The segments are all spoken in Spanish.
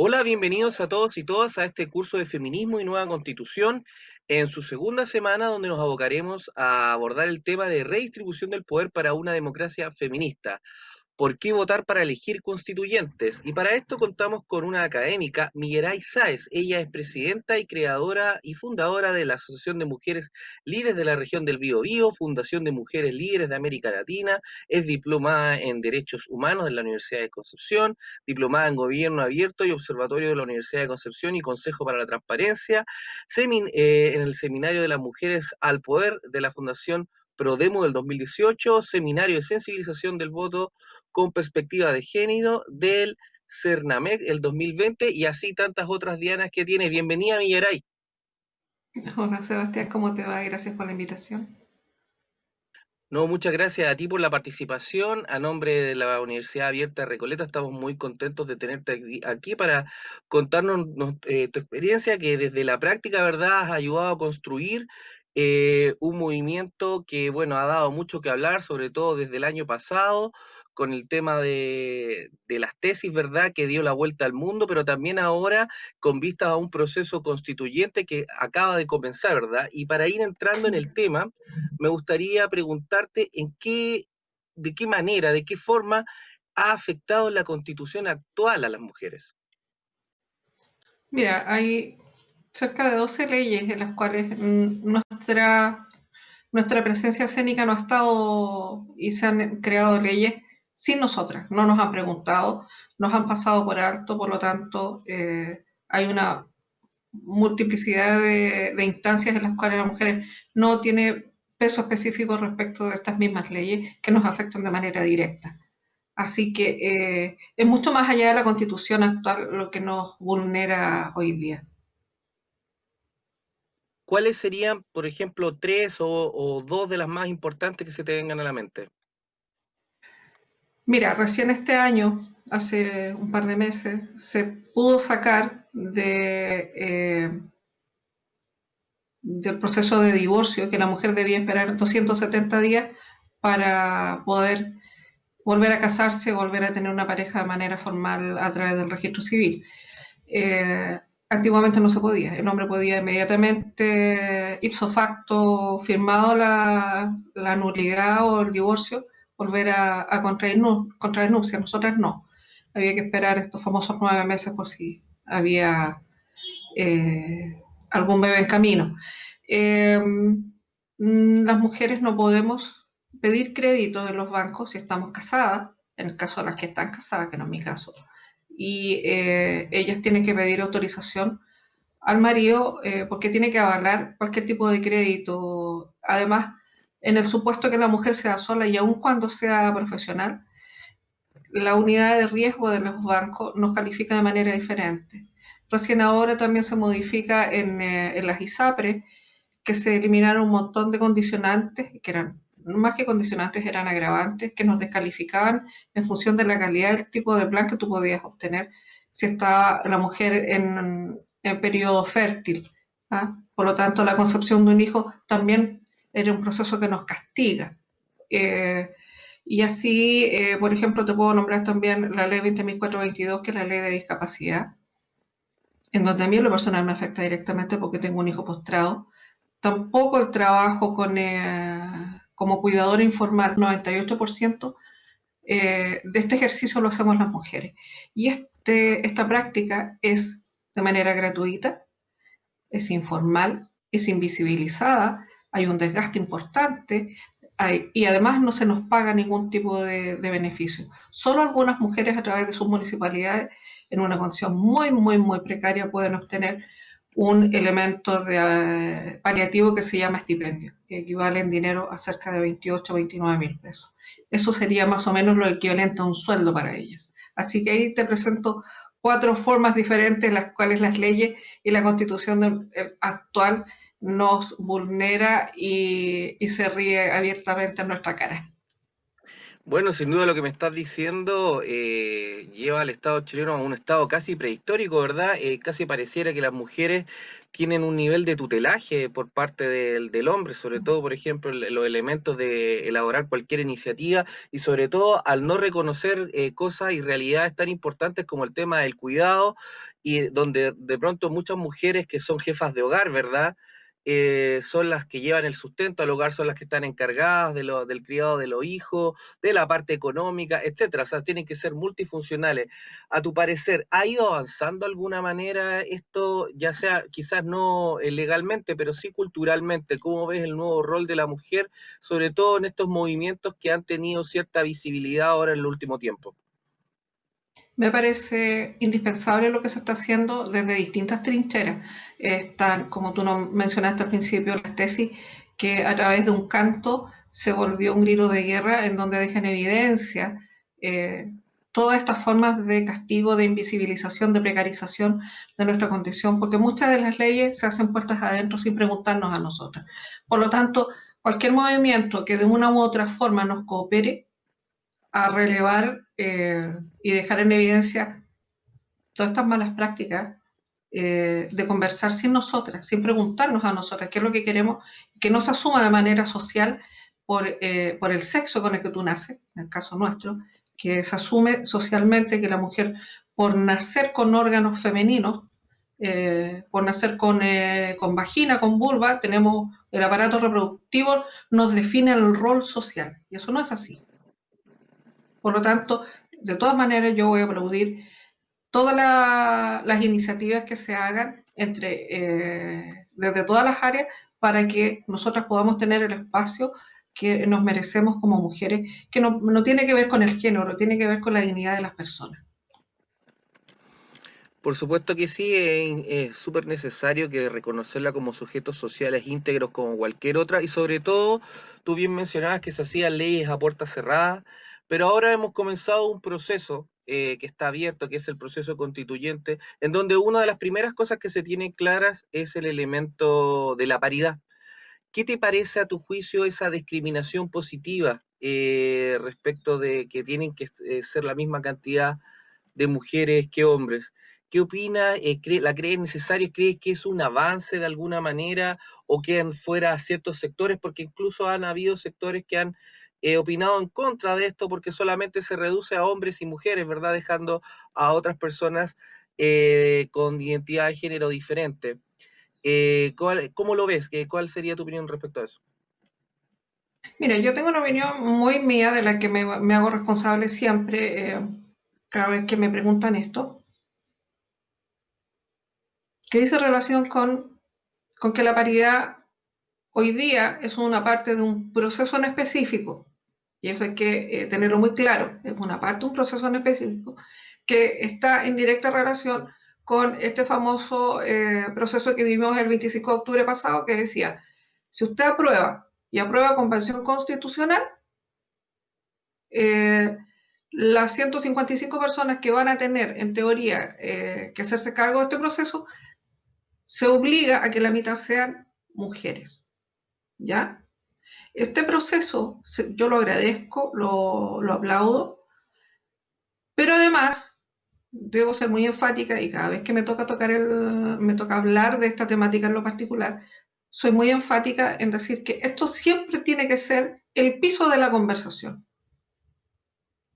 Hola, bienvenidos a todos y todas a este curso de Feminismo y Nueva Constitución en su segunda semana donde nos abocaremos a abordar el tema de redistribución del poder para una democracia feminista. ¿Por qué votar para elegir constituyentes? Y para esto contamos con una académica, Miguelay Sáez. Ella es presidenta y creadora y fundadora de la Asociación de Mujeres Líderes de la región del Bío Fundación de Mujeres Líderes de América Latina, es diplomada en Derechos Humanos en la Universidad de Concepción, diplomada en Gobierno Abierto y Observatorio de la Universidad de Concepción y Consejo para la Transparencia, eh, en el Seminario de las Mujeres al Poder de la Fundación ProDemo del 2018, Seminario de Sensibilización del Voto con Perspectiva de Género del CERNAMEC el 2020 y así tantas otras dianas que tiene. Bienvenida, Millaray. Hola, Sebastián, ¿cómo te va? Gracias por la invitación. No, muchas gracias a ti por la participación. A nombre de la Universidad Abierta de Recoleta, estamos muy contentos de tenerte aquí para contarnos eh, tu experiencia, que desde la práctica, ¿verdad?, has ayudado a construir eh, un movimiento que, bueno, ha dado mucho que hablar, sobre todo desde el año pasado, con el tema de, las tesis, ¿verdad?, que dio la vuelta al mundo, pero también ahora con vista a un proceso constituyente que acaba de comenzar, ¿verdad? Y para ir entrando en el tema, me gustaría preguntarte en qué, de qué manera, de qué forma ha afectado la constitución actual a las mujeres. Mira, hay cerca de 12 leyes en las cuales nuestra, nuestra presencia escénica no ha estado y se han creado leyes sin nosotras, no nos han preguntado, nos han pasado por alto, por lo tanto eh, hay una multiplicidad de, instancias en las cuales las mujeres no tiene peso específico respecto de estas mismas leyes que nos afectan de manera directa. Así que eh, es mucho más allá de la constitución actual lo que nos vulnera hoy día. ¿Cuáles serían, por ejemplo, tres o, dos de las más importantes que se te vengan a la mente? Mira, recién este año, hace un par de meses, se pudo sacar eh, del proceso de divorcio que la mujer debía esperar 270 días para poder volver a casarse, volver a tener una pareja de manera formal a través del registro civil. Eh, Antiguamente no se podía. El hombre podía inmediatamente, ipso facto, firmado la, nulidad o el divorcio, volver a, contraer, contraer nupcias. Nosotras no. Había que esperar estos famosos nueve meses por si había eh, algún bebé en camino. Em, las mujeres no podemos pedir crédito de los bancos si estamos casadas, en el caso de las que están casadas, que no es mi caso y eh, ellas tienen que pedir autorización al marido eh, porque tiene que avalar cualquier tipo de crédito. Además, en el supuesto que la mujer sea sola y aun cuando sea profesional, la unidad de riesgo de los bancos nos califica de manera diferente. Recién ahora también se modifica en, eh, en las ISAPRE que se eliminaron un montón de condicionantes que eran más que condicionantes eran agravantes que nos descalificaban en función de la calidad del tipo de plan que tú podías obtener si estaba la mujer en, en periodo fértil. ¿ah? Por lo tanto, la concepción de un hijo también era un proceso que nos castiga. Eh, y así, eh, por ejemplo, te puedo nombrar también la ley 20.422, que es la ley de discapacidad, en donde a mí lo personal me afecta directamente porque tengo un hijo postrado. Tampoco el trabajo con... Eh, como cuidadora informal, 98% eh, de este ejercicio lo hacemos las mujeres. Y este, esta práctica es de manera gratuita, es informal, es invisibilizada, hay un desgaste importante y además no se nos paga ningún tipo de, de, beneficio. Solo algunas mujeres a través de sus municipalidades en una condición muy, muy, muy precaria pueden obtener un elemento de, eh, paliativo que se llama estipendio, que equivale en dinero a cerca de 28 o 29 mil pesos. Eso sería más o menos lo equivalente a un sueldo para ellas. Así que ahí te presento cuatro formas diferentes en las cuales las leyes y la constitución eh, actual nos vulnera y, y se ríe abiertamente en nuestra cara. Bueno, sin duda lo que me estás diciendo eh, lleva al Estado chileno a un estado casi prehistórico, ¿verdad? Eh, casi pareciera que las mujeres tienen un nivel de tutelaje por parte del, del hombre, sobre todo, por ejemplo, los elementos de elaborar cualquier iniciativa y sobre todo al no reconocer eh, cosas y realidades tan importantes como el tema del cuidado y donde de pronto muchas mujeres que son jefas de hogar, ¿verdad? Eh, son las que llevan el sustento al hogar, son las que están encargadas de lo, del criado de los hijos, de la parte económica, etcétera. O sea, tienen que ser multifuncionales. A tu parecer, ¿ha ido avanzando de alguna manera esto, ya sea quizás no eh, legalmente, pero sí culturalmente? ¿Cómo ves el nuevo rol de la mujer, sobre todo en estos movimientos que han tenido cierta visibilidad ahora en el último tiempo? Me parece indispensable lo que se está haciendo desde distintas trincheras. Están, como tú mencionaste al principio, las tesis que a través de un canto se volvió un grito de guerra en donde deja en evidencia eh, todas estas formas de castigo, de invisibilización, de precarización de nuestra condición, porque muchas de las leyes se hacen puertas adentro sin preguntarnos a nosotras. Por lo tanto, cualquier movimiento que de una u otra forma nos coopere a relevar eh, y dejar en evidencia todas estas malas prácticas eh, de conversar sin nosotras, sin preguntarnos a nosotras qué es lo que queremos, que no se asuma de manera social por, eh, por el sexo con el que tú naces, en el caso nuestro, que se asume socialmente que la mujer, por nacer con órganos femeninos, por nacer con, con, vagina, con vulva, tenemos el aparato reproductivo, nos define el rol social. Y eso no es así. Por lo tanto, de todas maneras yo voy a aplaudir todas las iniciativas que se hagan entre, eh, desde todas las áreas para que nosotras podamos tener el espacio que nos merecemos como mujeres, que no, tiene que ver con el género, tiene que ver con la dignidad de las personas. Por supuesto que sí, es súper necesario que reconocerla como sujetos sociales íntegros como cualquier otra y sobre todo, tú bien mencionabas que se hacían leyes a puerta cerrada, pero ahora hemos comenzado un proceso eh, que está abierto, que es el proceso constituyente, en donde una de las primeras cosas que se tienen claras es el elemento de la paridad. ¿Qué te parece a tu juicio esa discriminación positiva eh, respecto de que tienen que eh, ser la misma cantidad de mujeres que hombres? ¿Qué opina? ¿La crees necesaria? ¿Crees que es un avance de alguna manera o quedan fuera ciertos sectores? Porque incluso han habido sectores que han he opinado en contra de esto porque solamente se reduce a hombres y mujeres, ¿verdad? Dejando a otras personas eh, con identidad de género diferente. Eh, ¿Cómo lo ves? ¿Cuál sería tu opinión respecto a eso? Mira, yo tengo una opinión muy mía de la que me, hago responsable siempre, eh, cada vez que me preguntan esto, que dice relación con, con que la paridad hoy día es una parte de un proceso en específico y eso hay que eh, tenerlo muy claro, es una parte, un proceso en específico, que está en directa relación con este famoso eh, proceso que vimos el 25 de octubre pasado, que decía, si usted aprueba y aprueba convención constitucional, eh, las 155 personas que van a tener, en teoría, que hacerse cargo de este proceso, se obliga a que la mitad sean mujeres. ¿Ya? Este proceso yo lo agradezco, lo, aplaudo, pero además debo ser muy enfática y cada vez que me toca tocar el, me toca hablar de esta temática en lo particular, soy muy enfática en decir que esto siempre tiene que ser el piso de la conversación,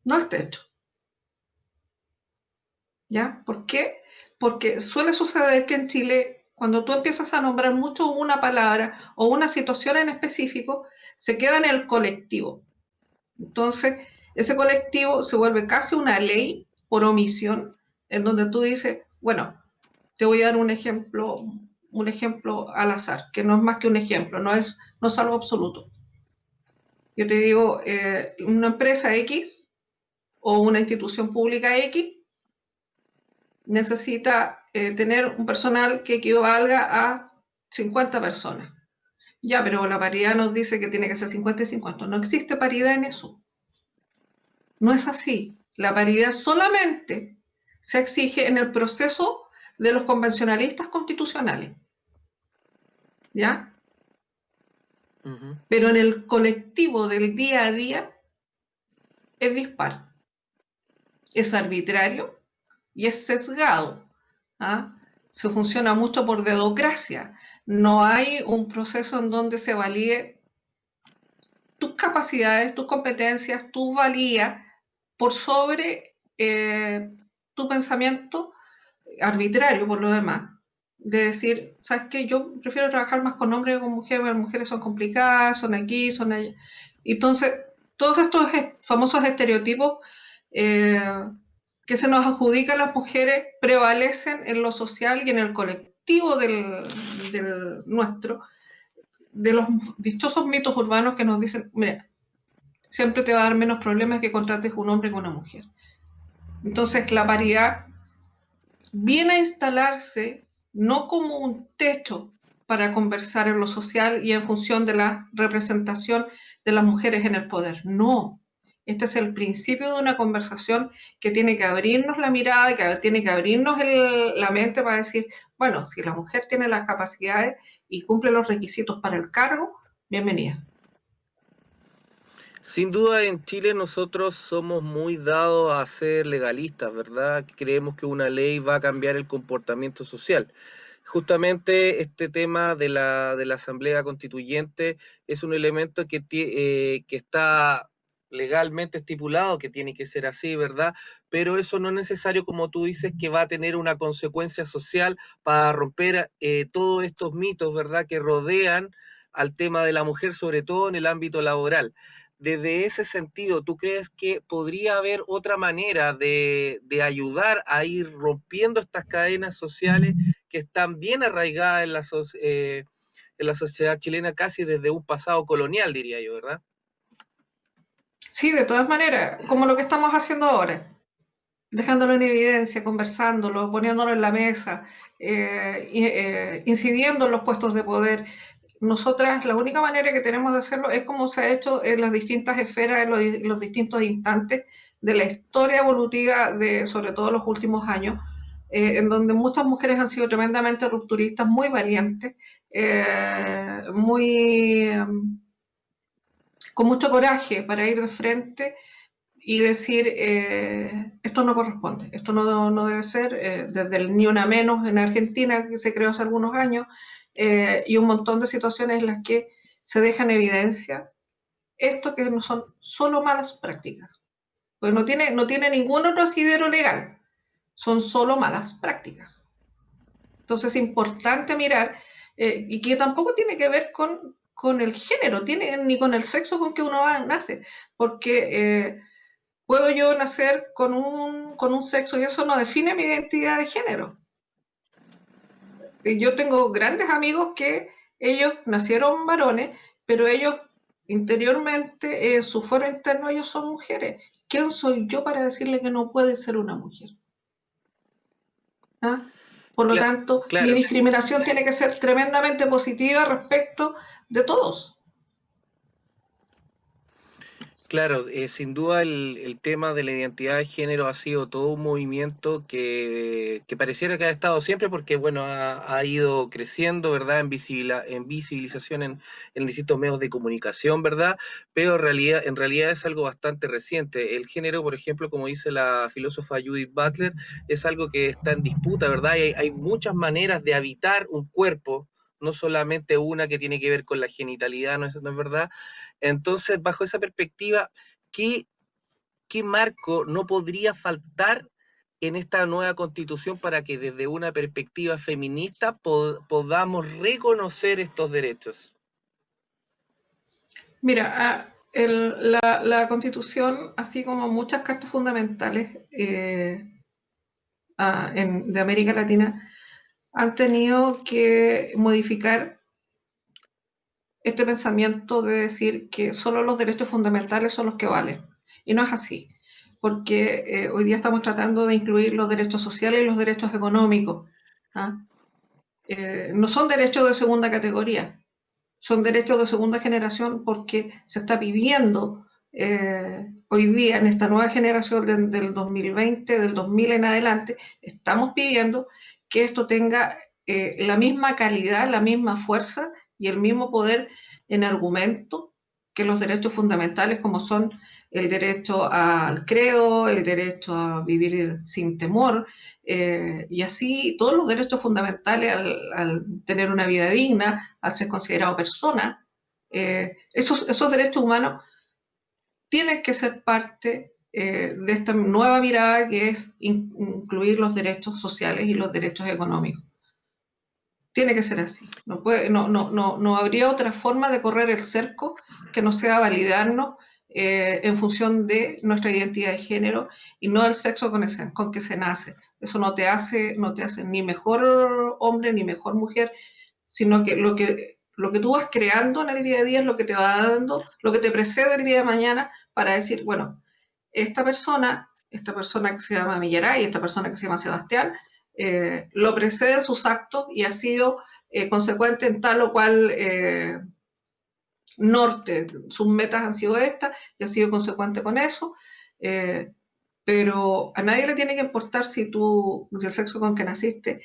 no el techo. ¿Ya? ¿Por qué? Porque suele suceder que en Chile, cuando tú empiezas a nombrar mucho una palabra o una situación en específico, se queda en el colectivo. Entonces, ese colectivo se vuelve casi una ley por omisión, en donde tú dices, bueno, te voy a dar un ejemplo, un ejemplo al azar, que no es más que un ejemplo, no es, no es algo absoluto. Yo te digo, eh, una empresa X o una institución pública X necesita eh, tener un personal que equivalga a 50 personas. Ya, pero la paridad nos dice que tiene que ser 50 y 50. No existe paridad en eso. No es así. La paridad solamente se exige en el proceso de los convencionalistas constitucionales. ¿Ya? Pero en el colectivo del día a día es dispar, es arbitrario y es sesgado. ¿Ah? Se funciona mucho por dedocracia. No hay un proceso en donde se valide tus capacidades, tus competencias, tu valía por sobre eh, tu pensamiento arbitrario por lo demás. De decir, ¿sabes qué? Yo prefiero trabajar más con hombres que con mujeres, las mujeres son complicadas, son aquí, son allá. Entonces, todos estos famosos estereotipos eh, que se nos adjudican las mujeres prevalecen en lo social y en el colectivo del, del nuestro, de los dichosos mitos urbanos que nos dicen, mira, siempre te va a dar menos problemas que contrates un hombre con una mujer. Entonces, la paridad viene a instalarse no como un techo para conversar en lo social y en función de la representación de las mujeres en el poder. No. Este es el principio de una conversación que tiene que abrirnos la mirada, que tiene que abrirnos la mente para decir, bueno, si la mujer tiene las capacidades y cumple los requisitos para el cargo, bienvenida. Sin duda en Chile nosotros somos muy dados a ser legalistas, ¿verdad? Creemos que una ley va a cambiar el comportamiento social. Justamente este tema de la, de la Asamblea Constituyente es un elemento que, eh, que está legalmente estipulado que tiene que ser así, ¿verdad? Pero eso no es necesario, como tú dices, que va a tener una consecuencia social para romper eh, todos estos mitos, ¿verdad? Que rodean al tema de la mujer, sobre todo en el ámbito laboral desde ese sentido, ¿tú crees que podría haber otra manera de, ayudar a ir rompiendo estas cadenas sociales que están bien arraigadas en la, eh, en la sociedad chilena casi desde un pasado colonial, diría yo, ¿verdad? Sí, de todas maneras, como lo que estamos haciendo ahora, dejándolo en evidencia, conversándolo, poniéndolo en la mesa, eh, eh, incidiendo en los puestos de poder, nosotras la única manera que tenemos de hacerlo es como se ha hecho en las distintas esferas, en los, distintos instantes de la historia evolutiva de sobre todo los últimos años, eh, en donde muchas mujeres han sido tremendamente rupturistas, muy valientes, muy con mucho coraje para ir de frente y decir eh, esto no corresponde, esto no, no debe ser, desde el Ni Una Menos en Argentina, que se creó hace algunos años, eh, y un montón de situaciones en las que se deja en evidencia esto que no son solo malas prácticas. Pues no tiene, no tiene ningún otro asidero legal, son solo malas prácticas. Entonces es importante mirar, eh, y que tampoco tiene que ver con, con, el género, tiene, ni con el sexo con que uno nace, porque eh, puedo yo nacer con un, con un sexo y eso no define mi identidad de género yo tengo grandes amigos que ellos nacieron varones, pero ellos interiormente, en su foro interno, ellos son mujeres. ¿Quién soy yo para decirle que no puede ser una mujer? ¿Ah? Por lo tanto, mi discriminación tiene que ser tremendamente positiva respecto de todos. Claro, eh, sin duda el, tema de la identidad de género ha sido todo un movimiento que, pareciera que ha estado siempre porque, bueno, ha, ido creciendo, ¿verdad?, en, en visibilización en, en, distintos medios de comunicación, ¿verdad? Pero en realidad, en realidad es algo bastante reciente. El género, por ejemplo, como dice la filósofa Judith Butler, es algo que está en disputa, ¿verdad? Hay, hay muchas maneras de habitar un cuerpo, no solamente una que tiene que ver con la genitalidad, ¿no es, no es verdad? Entonces, bajo esa perspectiva, ¿qué, ¿qué marco no podría faltar en esta nueva constitución para que desde una perspectiva feminista podamos reconocer estos derechos? Mira, ah, la, constitución, así como muchas cartas fundamentales eh, ah, de América Latina, han tenido que modificar este pensamiento de decir que solo los derechos fundamentales son los que valen. Y no es así, porque eh, hoy día estamos tratando de incluir los derechos sociales y los derechos económicos. ¿ah? Eh, no son derechos de segunda categoría, son derechos de segunda generación porque se está viviendo eh, hoy día en esta nueva generación del 2020, del 2000 en adelante, estamos pidiendo que esto tenga eh, la misma calidad, la misma fuerza y el mismo poder en argumento que los derechos fundamentales como son el derecho al credo, el derecho a vivir sin temor, eh, y así todos los derechos fundamentales al, tener una vida digna, al ser considerado persona, eh, esos, esos derechos humanos tienen que ser parte eh, de esta nueva mirada que es incluir los derechos sociales y los derechos económicos. Tiene que ser así. No, puede, no, no, no, no habría otra forma de correr el cerco que no sea validarnos eh, en función de nuestra identidad de género y no del sexo con, con que se nace. Eso no te, hace, no te hace ni mejor hombre ni mejor mujer, sino que lo que lo que tú vas creando en el día a día es lo que te va dando, lo que te precede el día de mañana para decir, bueno, esta persona, esta persona que se llama Millaray, esta persona que se llama Sebastián, eh, lo precede sus actos y ha sido eh, consecuente en tal o cual norte, sus metas han sido estas y ha sido consecuente con eso, eh, pero a nadie le tiene que importar si tú, si el sexo con que naciste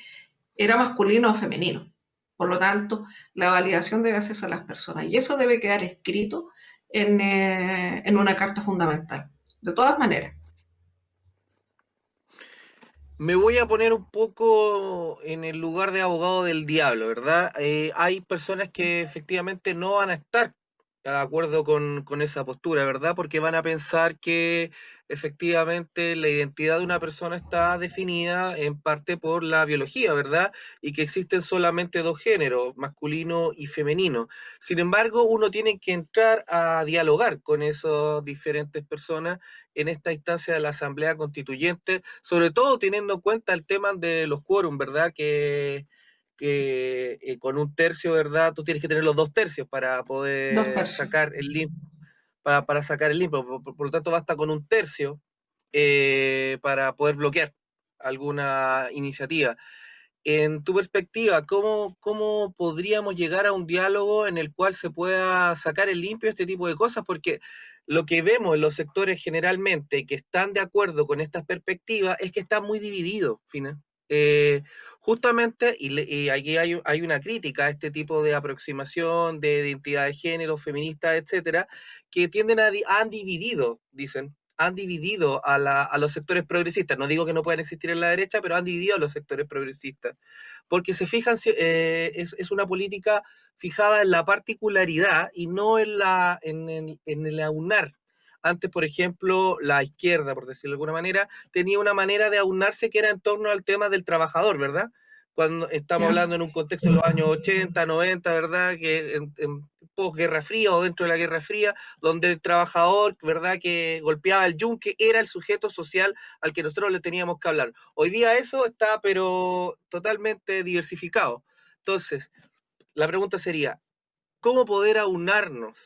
era masculino o femenino. Por lo tanto, la validación debe hacerse a las personas y eso debe quedar escrito en, eh, en una carta fundamental. De todas maneras. Me voy a poner un poco en el lugar de abogado del diablo, ¿verdad? Eh, hay personas que efectivamente no van a estar de acuerdo con, con, esa postura, ¿verdad? Porque van a pensar que efectivamente la identidad de una persona está definida en parte por la biología, ¿verdad? Y que existen solamente dos géneros, masculino y femenino. Sin embargo, uno tiene que entrar a dialogar con esas diferentes personas en esta instancia de la Asamblea Constituyente, sobre todo teniendo en cuenta el tema de los quórum, ¿verdad? Que que eh, con un tercio, ¿verdad? Tú tienes que tener los dos tercios para poder sacar el limpio, para, sacar el limpio. Por, lo tanto, basta con un tercio eh, para poder bloquear alguna iniciativa. En tu perspectiva, ¿cómo, ¿cómo podríamos llegar a un diálogo en el cual se pueda sacar el limpio este tipo de cosas? Porque lo que vemos en los sectores generalmente que están de acuerdo con estas perspectivas es que están muy divididos, Fina. Eh, justamente, y, aquí hay, hay, una crítica a este tipo de aproximación de identidad de género, feminista, etcétera, que tienden a, han dividido, dicen, han dividido a, la, a, los sectores progresistas. No digo que no puedan existir en la derecha, pero han dividido a los sectores progresistas. Porque se fijan, eh, es, es, una política fijada en la particularidad y no en, la, en, en, en el aunar antes, por ejemplo, la izquierda, por decirlo de alguna manera, tenía una manera de aunarse que era en torno al tema del trabajador, ¿verdad? Cuando estamos hablando en un contexto de los años 80, 90, ¿verdad? Que en, en posguerra fría o dentro de la Guerra Fría, donde el trabajador, ¿verdad? Que golpeaba el yunque era el sujeto social al que nosotros le teníamos que hablar. Hoy día eso está, pero totalmente diversificado. Entonces, la pregunta sería, ¿cómo poder aunarnos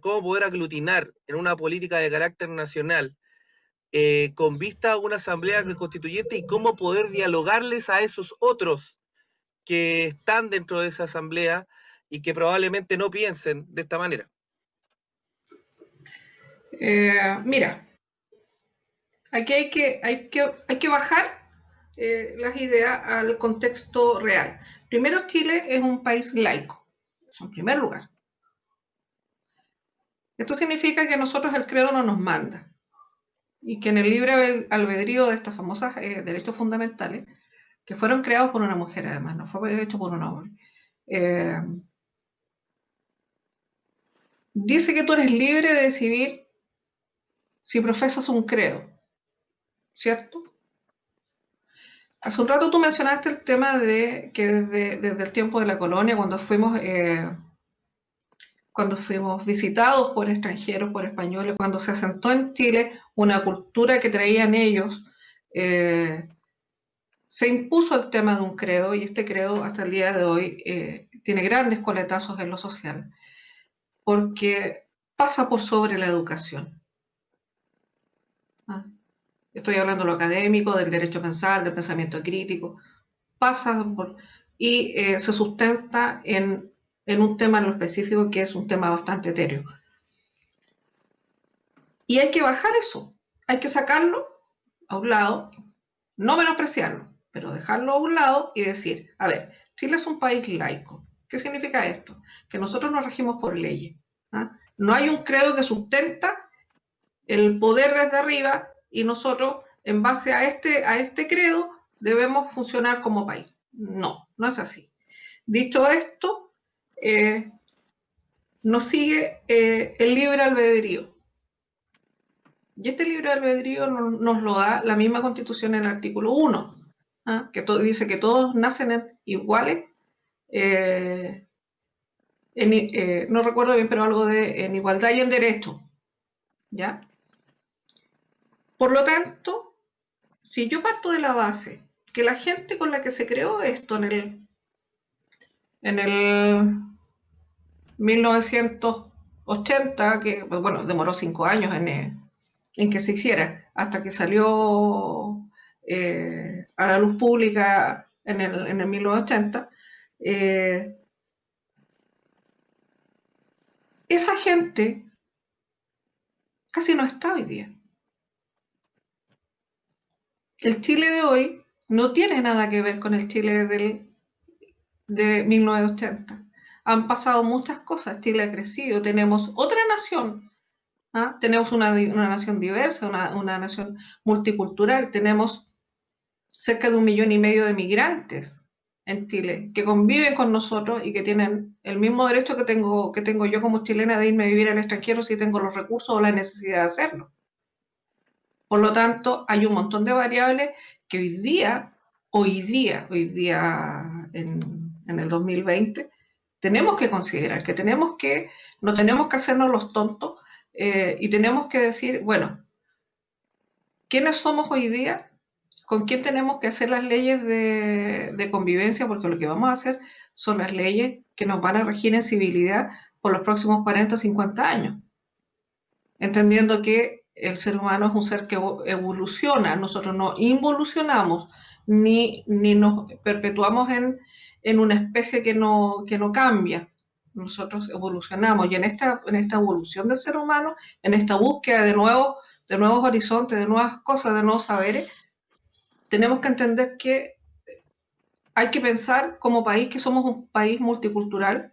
cómo poder aglutinar en una política de carácter nacional eh, con vista a una asamblea constituyente y cómo poder dialogarles a esos otros que están dentro de esa asamblea y que probablemente no piensen de esta manera. Eh, mira, aquí hay que, hay que, hay que bajar eh, las ideas al contexto real. Primero, Chile es un país laico, en primer lugar. Esto significa que nosotros el credo no nos manda y que en el libre albedrío de estas famosas eh, derechos fundamentales, que fueron creados por una mujer además, no fue hecho por un hombre, eh, dice que tú eres libre de decidir si profesas un credo, ¿cierto? Hace un rato tú mencionaste el tema de que desde, el tiempo de la colonia, cuando fuimos... Eh, cuando fuimos visitados por extranjeros, por españoles, cuando se asentó en Chile una cultura que traían ellos, eh, se impuso el tema de un credo y este credo hasta el día de hoy eh, tiene grandes coletazos en lo social, porque pasa por sobre la educación. Ah, estoy hablando de lo académico, del derecho a pensar, del pensamiento crítico, pasa por, y eh, se sustenta en en un tema en lo específico que es un tema bastante etéreo. Y hay que bajar eso, hay que sacarlo a un lado, no menospreciarlo, pero dejarlo a un lado y decir, a ver, Chile es un país laico. ¿Qué significa esto? Que nosotros nos regimos por leyes. ¿ah? No hay un credo que sustenta el poder desde arriba y nosotros, en base a este, a este credo, debemos funcionar como país. No, no es así. Dicho esto, eh, nos sigue eh, el libre albedrío. Y este libre albedrío nos, lo da la misma constitución en el artículo 1, ¿ah? que dice que todos nacen iguales, eh, no recuerdo bien, pero algo de en igualdad y en derecho. ¿Ya? Por lo tanto, si yo parto de la base que la gente con la que se creó esto en el, en el 1980, que bueno, demoró cinco años en, en que se hiciera, hasta que salió eh, a la luz pública en el, en el 1980, eh, esa gente casi no está hoy día. El Chile de hoy no tiene nada que ver con el Chile del, de 1980. Han pasado muchas cosas, Chile ha crecido, tenemos otra nación, ¿ah? tenemos una, nación diversa, una, una, nación multicultural, tenemos cerca de un millón y medio de migrantes en Chile que conviven con nosotros y que tienen el mismo derecho que tengo, que tengo yo como chilena de irme a vivir al extranjero si tengo los recursos o la necesidad de hacerlo. Por lo tanto, hay un montón de variables que hoy día, hoy día, hoy día en, el 2020, tenemos que considerar, que tenemos que, no tenemos que hacernos los tontos eh, y tenemos que decir, bueno, ¿quiénes somos hoy día? ¿Con quién tenemos que hacer las leyes de, convivencia? Porque lo que vamos a hacer son las leyes que nos van a regir en civilidad por los próximos 40 o 50 años. Entendiendo que el ser humano es un ser que evoluciona, nosotros no involucionamos ni, ni nos perpetuamos en, en, una especie que no, que no cambia. Nosotros evolucionamos y en esta, en esta evolución del ser humano, en esta búsqueda de, nuevos, de nuevos horizontes, de nuevas cosas, de nuevos saberes, tenemos que entender que hay que pensar como país que somos un país multicultural,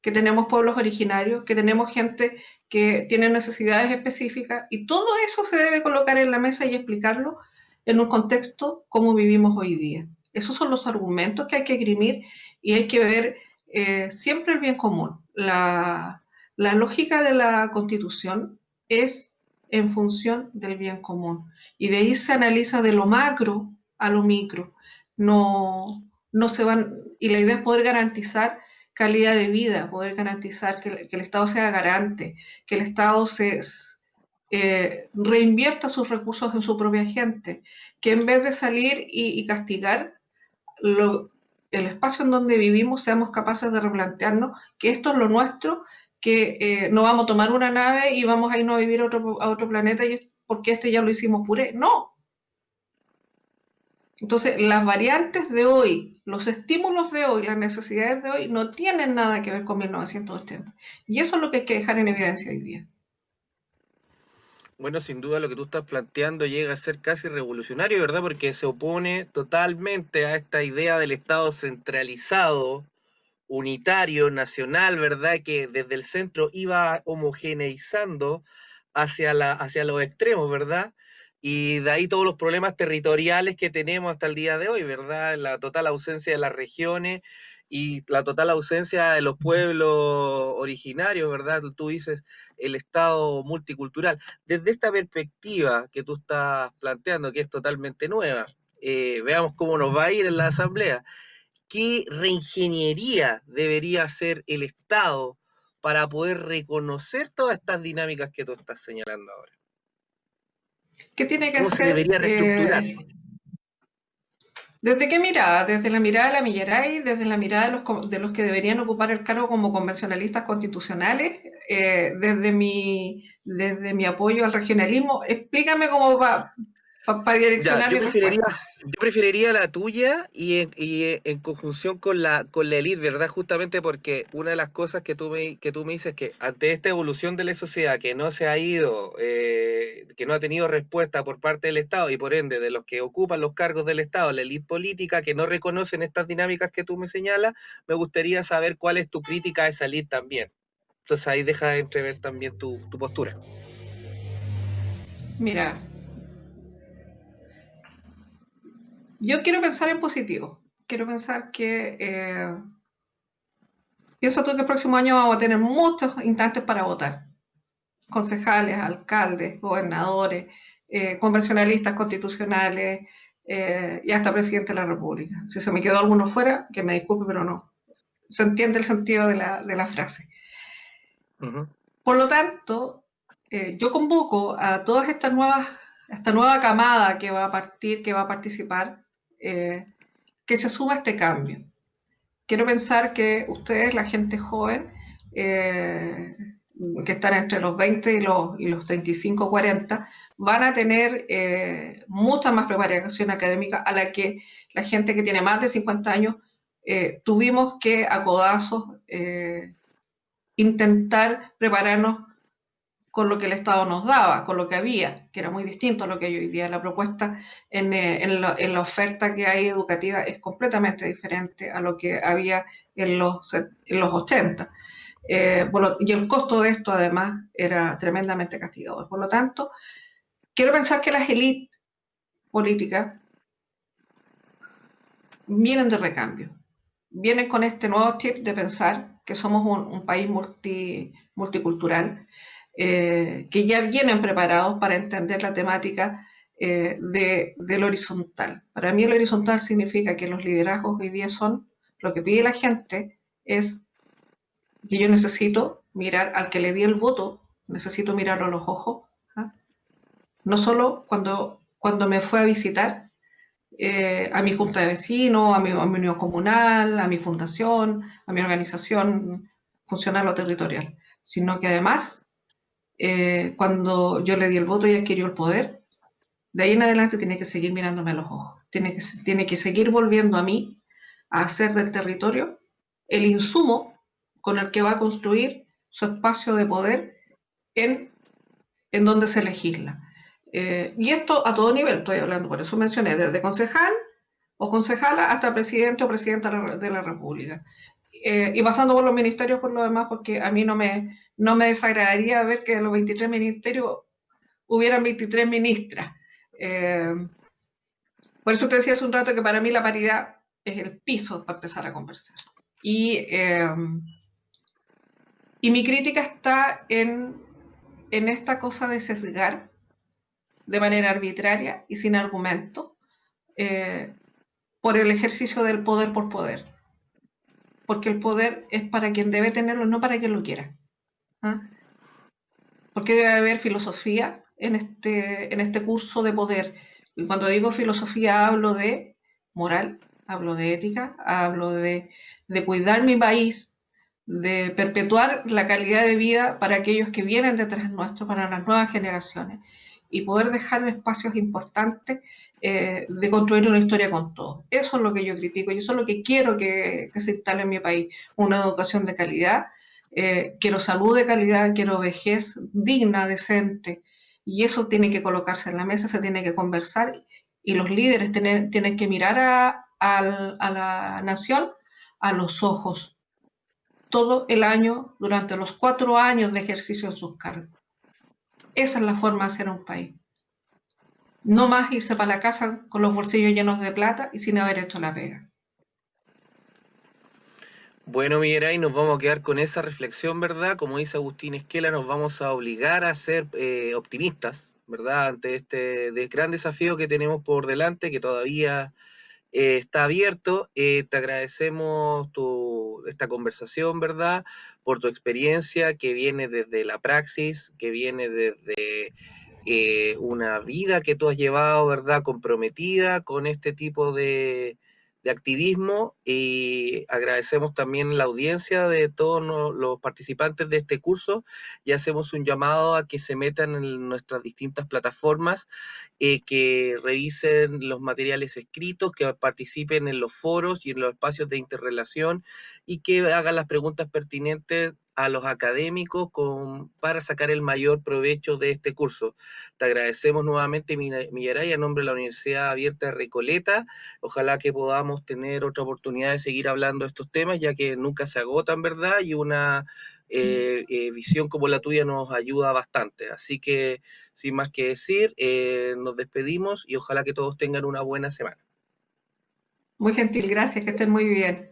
que tenemos pueblos originarios, que tenemos gente que tiene necesidades específicas y todo eso se debe colocar en la mesa y explicarlo en un contexto como vivimos hoy día. Esos son los argumentos que hay que esgrimir y hay que ver eh, siempre el bien común. La, lógica de la constitución es en función del bien común y de ahí se analiza de lo macro a lo micro. No, no se van, y la idea es poder garantizar calidad de vida, poder garantizar que, el Estado sea garante, que el Estado se eh, reinvierta sus recursos en su propia gente, que en vez de salir y, castigar el espacio en donde vivimos, seamos capaces de replantearnos que esto es lo nuestro, que eh, no vamos a tomar una nave y vamos a irnos a vivir a otro, a otro planeta y porque este ya lo hicimos puré. No, entonces, las variantes de hoy, los estímulos de hoy, las necesidades de hoy no tienen nada que ver con 1980. Y eso es lo que hay que dejar en evidencia hoy día. Bueno, sin duda lo que tú estás planteando llega a ser casi revolucionario, ¿verdad? Porque se opone totalmente a esta idea del Estado centralizado, unitario, nacional, ¿verdad? Que desde el centro iba homogeneizando hacia, la, hacia los extremos, ¿verdad? Y de ahí todos los problemas territoriales que tenemos hasta el día de hoy, ¿verdad? La total ausencia de las regiones y la total ausencia de los pueblos originarios, ¿verdad? Tú dices el Estado multicultural. Desde esta perspectiva que tú estás planteando, que es totalmente nueva, eh, veamos cómo nos va a ir en la Asamblea. ¿Qué reingeniería debería hacer el Estado para poder reconocer todas estas dinámicas que tú estás señalando ahora? ¿Qué tiene que hacer? debería reestructurar? Eh, ¿Desde qué mirada? ¿Desde la mirada de la Millaray? ¿Desde la mirada de los, que deberían ocupar el cargo como convencionalistas constitucionales? Eh, desde, mi, desde mi apoyo al regionalismo? Explícame cómo va, para direccionar yo, preferiría, yo, preferiría, la tuya y en, y en, conjunción con la con la elite, ¿verdad? Justamente porque una de las cosas que tú me, que tú me dices que ante esta evolución de la sociedad que no se ha ido, eh, que no ha tenido respuesta por parte del Estado y por ende de los que ocupan los cargos del Estado, la elite política, que no reconocen estas dinámicas que tú me señalas, me gustaría saber cuál es tu crítica a esa elite también. Entonces ahí deja de entrever también tu, tu postura. Mira, yo quiero pensar en positivo. Quiero pensar que... Eh, pienso tú que el próximo año vamos a tener muchos instantes para votar. Concejales, alcaldes, gobernadores, eh, convencionalistas constitucionales eh, y hasta presidente de la República. Si se me quedó alguno fuera, que me disculpe, pero no. Se entiende el sentido de la, de la frase. Por lo tanto, eh, yo convoco a todas estas nuevas, esta nueva camada que va a partir, que va a participar, eh, que se suba este cambio. Quiero pensar que ustedes, la gente joven, eh, que están entre los 20 y los, y los 35, 40, van a tener mucha más preparación académica a la que la gente que tiene más de 50 años tuvimos que a codazos intentar prepararnos con lo que el Estado nos daba, con lo que había, que era muy distinto a lo que hay hoy día. La propuesta en, eh, la, oferta que hay educativa es completamente diferente a lo que había en los, en los 80. Eh, y el costo de esto, además, era tremendamente castigador. Por lo tanto, quiero pensar que las élites políticas vienen de recambio, vienen con este nuevo chip de pensar que somos un, país multicultural, eh, que ya vienen preparados para entender la temática eh, de, del horizontal. Para mí el horizontal significa que los liderazgos hoy día son, lo que pide la gente es que yo necesito mirar al que le di el voto, necesito mirarlo a los ojos, ¿ah? no solo cuando, cuando me fue a visitar, eh, a mi junta de vecinos, a mi, unión comunal, a mi fundación, a mi organización funcional o territorial, sino que además, eh, cuando yo le di el voto y adquirió el poder, de ahí en adelante tiene que seguir mirándome a los ojos, tiene que, tiene que seguir volviendo a mí a hacer del territorio el insumo con el que va a construir su espacio de poder en, en donde se legisla. Eh, y esto a todo nivel, estoy hablando, por eso mencioné, desde concejal o concejala hasta presidente o presidenta de la República. Eh, y pasando por los ministerios por lo demás, porque a mí no me, no me desagradaría ver que de los 23 ministerios hubieran 23 ministras. Eh, por eso te decía hace un rato que para mí la paridad es el piso para empezar a conversar. Y, y mi crítica está en, en esta cosa de sesgar de manera arbitraria y sin argumento eh, por el ejercicio del poder por poder. Porque el poder es para quien debe tenerlo, no para quien lo quiera. ¿Ah? Porque debe haber filosofía en este, en este curso de poder. Y cuando digo filosofía hablo de moral, hablo de ética, hablo de, cuidar mi país, de perpetuar la calidad de vida para aquellos que vienen detrás nuestro, para las nuevas generaciones y poder dejar espacios importantes eh, de construir una historia con todos. Eso es lo que yo critico y eso es lo que quiero que, se instale en mi país, una educación de calidad, eh, quiero salud de calidad, quiero vejez digna, decente, y eso tiene que colocarse en la mesa, se tiene que conversar y los líderes tienen, que mirar a, a la nación a los ojos todo el año, durante los cuatro años de ejercicio de sus cargos. Esa es la forma de hacer un país. No más irse para la casa con los bolsillos llenos de plata y sin haber hecho la pega. Bueno, Miguel, nos vamos a quedar con esa reflexión, ¿verdad? Como dice Agustín Esquela, nos vamos a obligar a ser eh, optimistas, ¿verdad? Ante este gran desafío que tenemos por delante, que todavía eh, está abierto. Eh, te agradecemos esta conversación, ¿verdad? Por tu experiencia que viene desde la praxis, que viene desde una vida que tú has llevado, ¿verdad? Comprometida con este tipo de, de activismo y agradecemos también la audiencia de todos los participantes de este curso y hacemos un llamado a que se metan en nuestras distintas plataformas, eh, que revisen los materiales escritos, que participen en los foros y en los espacios de interrelación y que hagan las preguntas pertinentes a los académicos con, para sacar el mayor provecho de este curso. Te agradecemos nuevamente, Millaray, a nombre de la Universidad Abierta de Recoleta. Ojalá que podamos tener otra oportunidad de seguir hablando de estos temas, ya que nunca se agotan, ¿verdad? Y una eh, eh, visión como la tuya nos ayuda bastante. Así que, sin más que decir, eh, nos despedimos y ojalá que todos tengan una buena semana. Muy gentil, gracias, que estén muy bien.